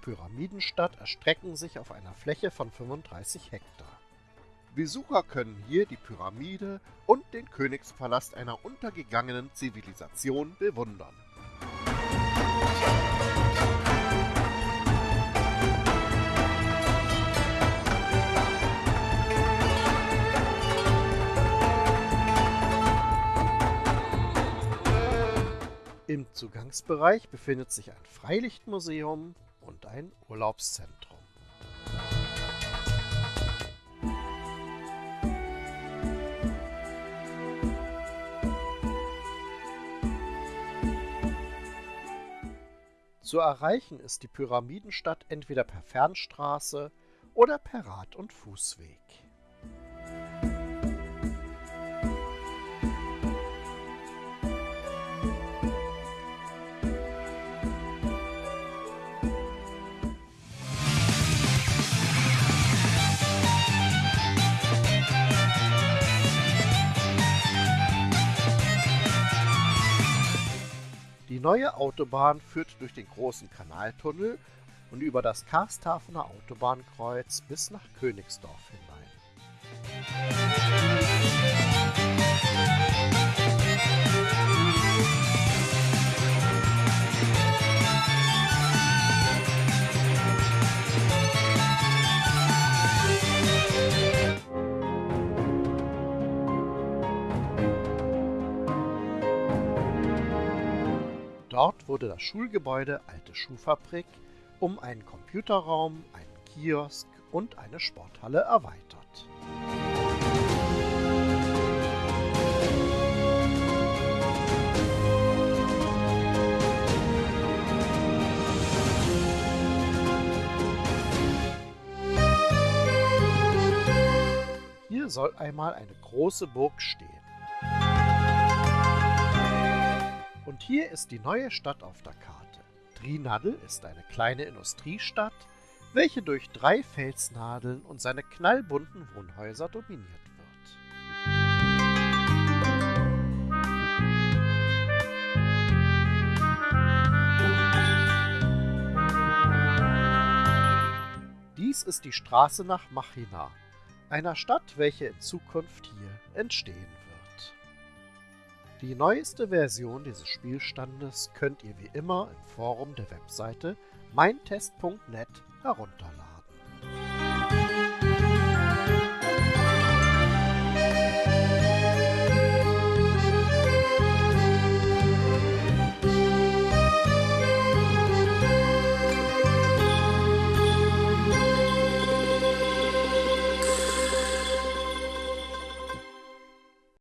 Pyramidenstadt erstrecken sich auf einer Fläche von 35 Hektar. Besucher können hier die Pyramide und den Königspalast einer untergegangenen Zivilisation bewundern. Im Zugangsbereich befindet sich ein Freilichtmuseum und ein Urlaubszentrum. Zu erreichen ist die Pyramidenstadt entweder per Fernstraße oder per Rad- und Fußweg. Die neue Autobahn führt durch den großen Kanaltunnel und über das Karstafener Autobahnkreuz bis nach Königsdorf hinein. Wurde das Schulgebäude Alte Schuhfabrik um einen Computerraum, einen Kiosk und eine Sporthalle erweitert. Hier soll einmal eine große Burg stehen. Und hier ist die neue Stadt auf der Karte. Trinadel ist eine kleine Industriestadt, welche durch drei Felsnadeln und seine knallbunten Wohnhäuser dominiert wird. Dies ist die Straße nach Machina, einer Stadt, welche in Zukunft hier entstehen wird. Die neueste Version dieses Spielstandes könnt ihr wie immer im Forum der Webseite meintest.net herunterladen.